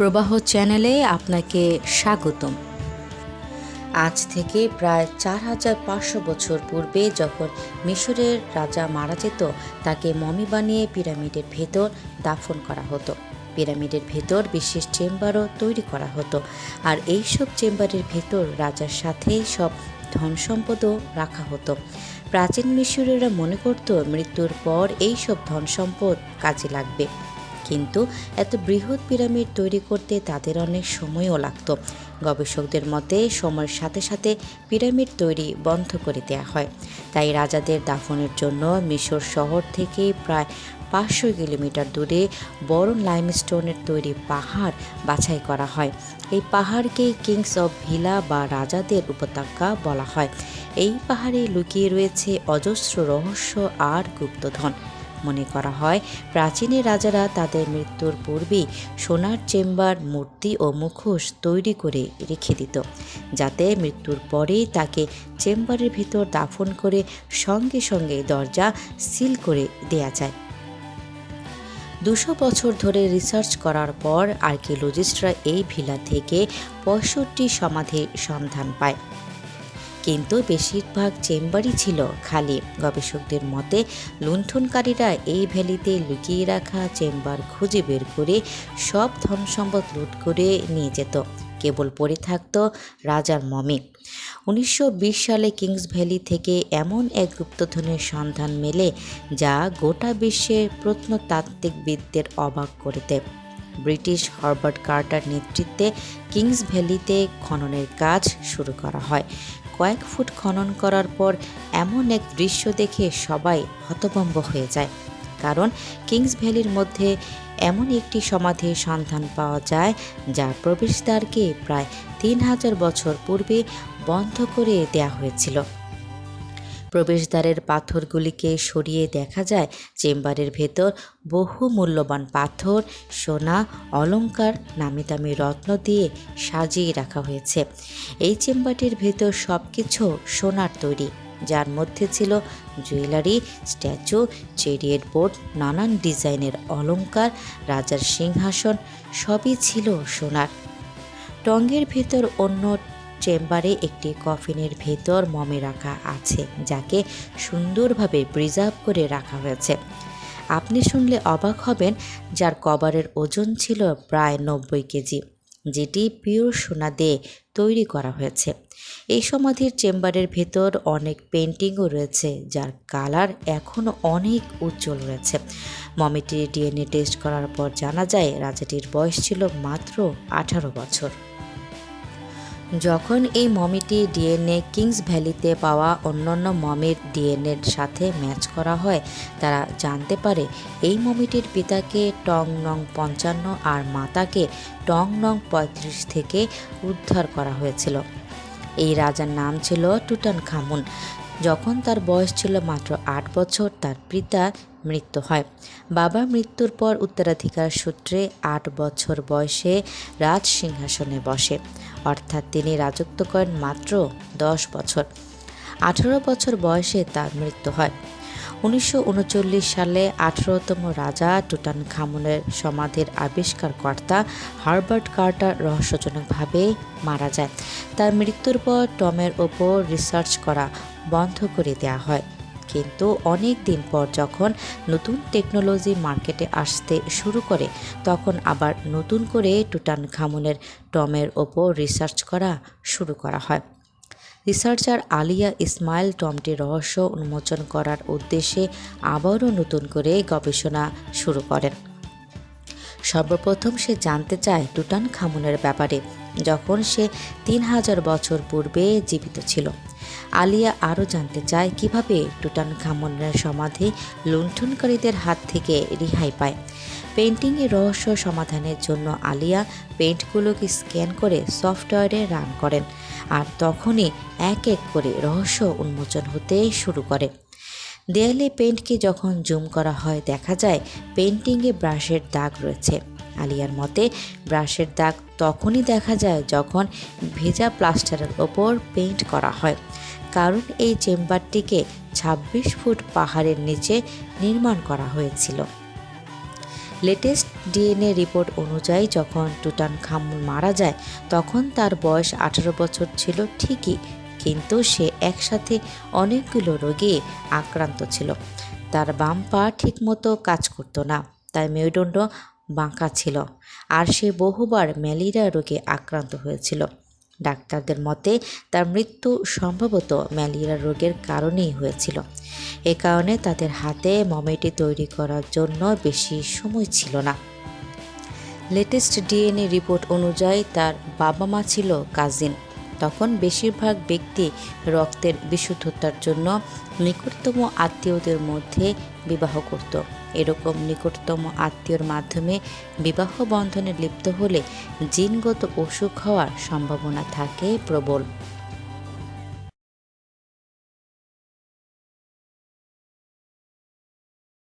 প্রবাহ চ্যানেলে আপনাকে স্বাগতম। আজ থেকে প্রায় চার হাজার পাঁচশো বছর পূর্বে যখন মিশরের রাজা মারা যেত, তাকে মমি বানিয়ে পিরামিডের ভেতর দাফন করা হতো। পিরামিডের ভেতর বিশেষ চেম্বারও তৈরি করা হতো। আর এই সব চেম্বারের ভেতর রাজার সাথেই সব ধন সম্পদও রাখা হতো। প্রাচীন মিশরীয়রা মনে করত মৃত্যুর পর এই সব ধন সম্পদ কাজে লাগবে। কিন্তু এত বৃহৎ পিরামিড তৈরি করতে তাদের অনেক সময়ও লাগত। গবেষকদের মতে, সময়ের সাথে সাথে পিরামিড তৈরি বন্ধ করে দেওয়া হয়। তাই রাজাদের দাফনের জন্য মিশর শহর থেকে প্রায় পাঁচশো কিলোমিটার দূরে বড় লাইমস্টোনের তৈরি পাহাড় বাছাই করা হয়। এই পাহাড়কে কিংস অফ ভিলা বা রাজাদের উপত্যকা বলা হয়। এই পাহাড়ে লুকিয়ে রয়েছে অজস্র রহস্য আর গুপ্তধন। মনে করা হয় প্রাচীনের রাজারা তাদের মৃত্যুর পূর্বেই সোনার চেম্বার, মূর্তি ও মুখোশ তৈরি করে রেখে দিত, যাতে মৃত্যুর পরেই তাকে চেম্বারের ভিতর দাফন করে সঙ্গে সঙ্গে দরজা সিল করে দেয়া যায়। দুশো বছর ধরে রিসার্চ করার পর আর্কিওলজিস্টরা এই ভিলা থেকে পঁয়ষট্টি সমাধির সন্ধান পায়। কিন্তু বেশিরভাগ চেম্বারই ছিল খালি। গবেষকদের মতে, লুণ্ঠনকারীরা এই ভ্যালিতে লুকিয়ে রাখা চেম্বার খুঁজে বের করে সব ধন সম্পদ লুট করে নিয়ে যেত। কেবল পড়ে থাকত রাজার মমি। উনিশশো বিশ সালে কিংস ভ্যালি থেকে এমন এক গুপ্তধনের সন্ধান মেলে, যা গোটা বিশ্বের প্রত্নতাত্ত্বিকবিদদের অবাক করে দেয়। ব্রিটিশ হার্বার্ট কার্টার নেতৃত্বে কিংস ভ্যালিতে খননের কাজ শুরু করা হয়। কয়েক ফুট খনন করার পর এমন এক দৃশ্য দেখে সবাই হতভম্ব হয়ে যায়। কারণ কিংস ভ্যালির মধ্যে এমন একটি সমাধির সন্ধান পাওয়া যায় যা প্রবেশদ্বারকে প্রায় তিন হাজার বছর পূর্বে বন্ধ করে দেয়া হয়েছিল। প্রবেশদ্বারের পাথরগুলিকে সরিয়ে দেখা যায়, চেম্বারের ভেতর বহু মূল্যবান পাথর, সোনা অলঙ্কার নামি দামি রত্ন দিয়ে সাজিয়ে রাখা হয়েছে। এই চেম্বারটির ভেতর সব কিছু সোনার তৈরি, যার মধ্যে ছিল জুয়েলারি, স্ট্যাচু চেরিয়েট বোর্ড, নানান ডিজাইনের অলঙ্কার রাজার সিংহাসন, সবই ছিল সোনার। টঙ্গের ভেতর অন্য চেম্বারে একটি কফিনের ভেতর মমে রাখা আছে, যাকে সুন্দরভাবে প্রিজার্ভ করে রাখা হয়েছে। আপনি শুনলে অবাক হবেন, যার কভারের ওজন ছিল প্রায় নব্বই কেজি, যেটি পিওর সোনা দিয়ে তৈরি করা হয়েছে। এই সমাধির চেম্বারের ভেতর অনেক পেন্টিংও রয়েছে, যার কালার এখনও অনেক উজ্জ্বল রয়েছে। মমিটির ডিএনএ টেস্ট করার পর জানা যায়, রাজাটির বয়স ছিল মাত্র আঠারো বছর। যখন এই মমিটি ডিএনএ কিংস ভ্যালিতে পাওয়া অন্যান্য মমির ডিএনএর সাথে ম্যাচ করা হয়, তারা জানতে পারে এই মমিটির পিতাকে টং নং পঞ্চান্ন আর মাতাকে টং নং পঁয়ত্রিশ থেকে উদ্ধার করা হয়েছিল। এই রাজার নাম ছিল টুটান খামুন যখন তার বয়স ছিল মাত্র আট বছর, তার পিতা মৃত্যু হয়। বাবার মৃত্যুর পর উত্তরাধিকার সূত্রে আট বছর বয়সে রাজ সিংহাসনে বসে। অর্থাৎ তিনি রাজত্ব করেন মাত্র দশ বছর। আঠারো বছর বয়সে তার মৃত্যু হয়। উনিশশো উনচল্লিশ সালে আঠারোতম রাজা টুটান খামুনের সমাধির আবিষ্কারকর্তা হার্বার্ট কার্টার রহস্যজনকভাবে মারা যায়। তার মৃত্যুর পর টমের ওপর রিসার্চ করা বন্ধ করে দেওয়া হয়। কিন্তু অনেক দিন পর যখন নতুন টেকনোলজি মার্কেটে আসতে শুরু করে, তখন আবার নতুন করে টুটান খামুনের টমের ওপর রিসার্চ করা শুরু করা হয়। রিসার্চার আলিয়া ইসমাইল টমটির রহস্য উন্মোচন করার উদ্দেশ্যে আবারও নতুন করে গবেষণা শুরু করেন। সর্বপ্রথম সে জানতে চায় টুটান খামুনের ব্যাপারে, যখন সে তিন হাজার বছর পূর্বে জীবিত ছিল। আলিয়া আরও জানতে চায় কীভাবে টুটান খামুনের সমাধি লুণ্ঠনকারীদের হাত থেকে রেহাই পায়। পেন্টিংয়ের রহস্য সমাধানের জন্য আলিয়া পেন্টগুলোকে স্ক্যান করে সফটওয়্যারে রান করেন আর তখনই এক এক করে রহস্য উন্মোচন হতে শুরু করে। দেয়ালে পেন্টকে যখন জুম করা হয়, দেখা যায় পেন্টিংয়ে ব্রাশের দাগ রয়েছে। আলিয়ার মতে, ব্রাশের দাগ তখনই দেখা যায় যখন ভেজা প্লাস্টারের ওপর পেইন্ট করা হয়। কারণ এই চেম্বারটিকে ২৬ ফুট পাহাড়ের নিচে নির্মাণ করা হয়েছিল। লেটেস্ট ডিএনএ রিপোর্ট অনুযায়ী যখন টুটান খামুন মারা যায়, তখন তার বয়স আঠারো বছর ছিল ঠিকই, কিন্তু সে একসাথে অনেকগুলো রোগে আক্রান্ত ছিল। তার বাম পা ঠিকমতো কাজ করতো না তার মেরুদণ্ড বাঁকা ছিল, আর সে বহুবার ম্যালেরিয়া রোগে আক্রান্ত হয়েছিল। ডাক্তারদের মতে, তার মৃত্যু সম্ভবত ম্যালেরিয়া রোগের কারণেই হয়েছিল। এ কারণে তাদের হাতে মমিটি তৈরি করার জন্য বেশি সময় ছিল না। লেটেস্ট ডিএনএ রিপোর্ট অনুযায়ী তার বাবা মা ছিল কাজিন। তখন বেশিরভাগ ব্যক্তি রক্তের বিশুদ্ধতার জন্য নিকটতম আত্মীয়দের মধ্যে বিবাহ করত। এরকম নিকটতম আত্মীয়র মাধ্যমে বিবাহ বন্ধনে লিপ্ত হলে জিনগত অসুখ হওয়ার সম্ভাবনা থাকে প্রবল।